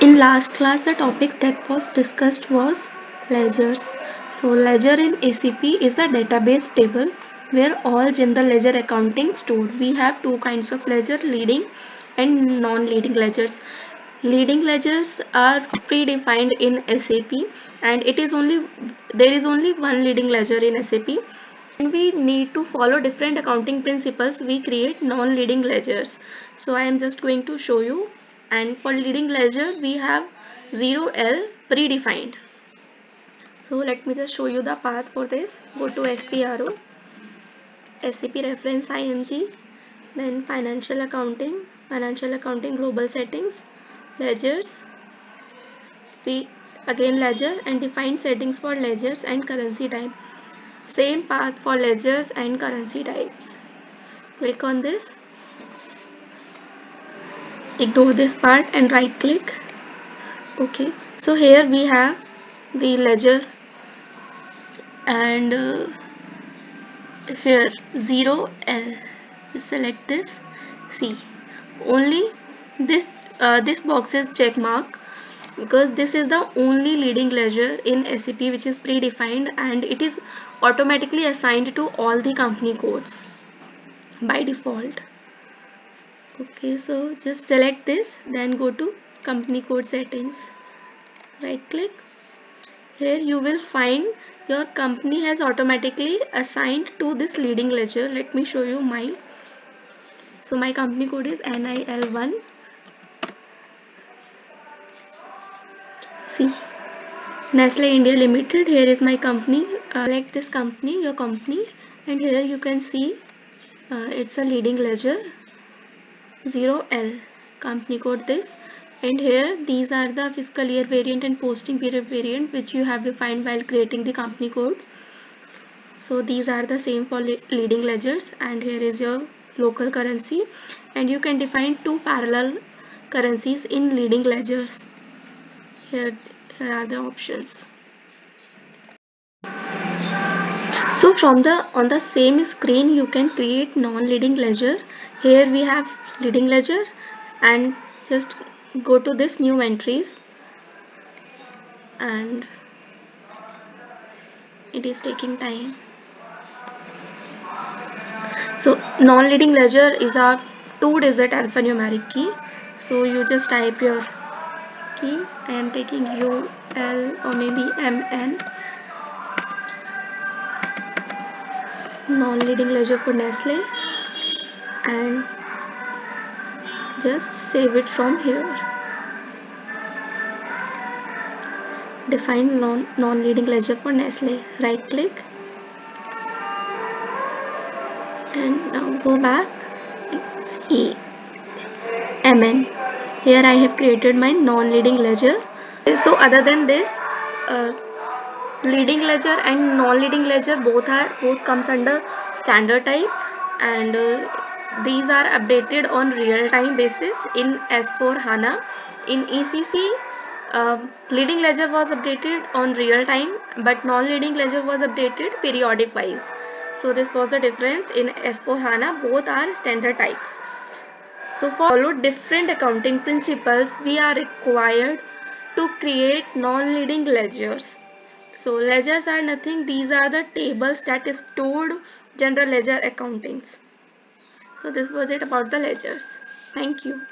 in last class the topic that was discussed was ledgers. So ledger in SAP is a database table where all general ledger accounting stored. We have two kinds of ledger leading and non-leading ledgers. Leading ledgers are predefined in sap and it is only there is only one leading ledger in sap when we need to follow different accounting principles we create non-leading ledgers. So i am just going to show you and for leading ledger we have 0L predefined. So let me just show you the path for this. Go to SPRO, SAP reference IMG, then financial accounting, financial accounting global settings, ledgers, we again ledger and define settings for ledgers and currency type. Same path for ledgers and currency types. Click on this ignore this part and right click. Okay so here we have the ledger and uh, here 0L select this. See only this uh, this box is check mark because this is the only leading ledger in SAP which is predefined and it is automatically assigned to all the company codes by default okay so just select this then go to company code settings. Right click here you will find your company has automatically assigned to this leading ledger. Let me show you mine so my company code is NIL1 see Nestle India Limited here is my company. Uh, select this company your company and here you can see uh, it's a leading ledger 0L company code this. And here these are the fiscal year variant and posting period variant which you have defined while creating the company code. So these are the same for leading ledgers. And here is your local currency. And you can define two parallel currencies in leading ledgers. Here, here are the options. So from the on the same screen you can create non-leading ledger. Here we have leading ledger and just go to this new entries and it is taking time. So non-leading ledger is a two digit alphanumeric key. So you just type your key. I am taking U L or maybe M N. Non-leading ledger for Nestle. And just save it from here. Define non non-leading ledger for Nestle. Right click and now go back see. MN here I have created my non-leading ledger. So other than this uh, leading ledger and non-leading ledger both are both comes under standard type and uh, these are updated on real-time basis in S4 HANA. In ECC, uh, leading ledger was updated on real time but non-leading ledger was updated periodic wise. So this was the difference in S4 HANA. Both are standard types. So for follow different accounting principles, we are required to create non-leading ledgers. So ledgers are nothing. These are the tables that stored general ledger accountings. So this was it about the ledgers. Thank you.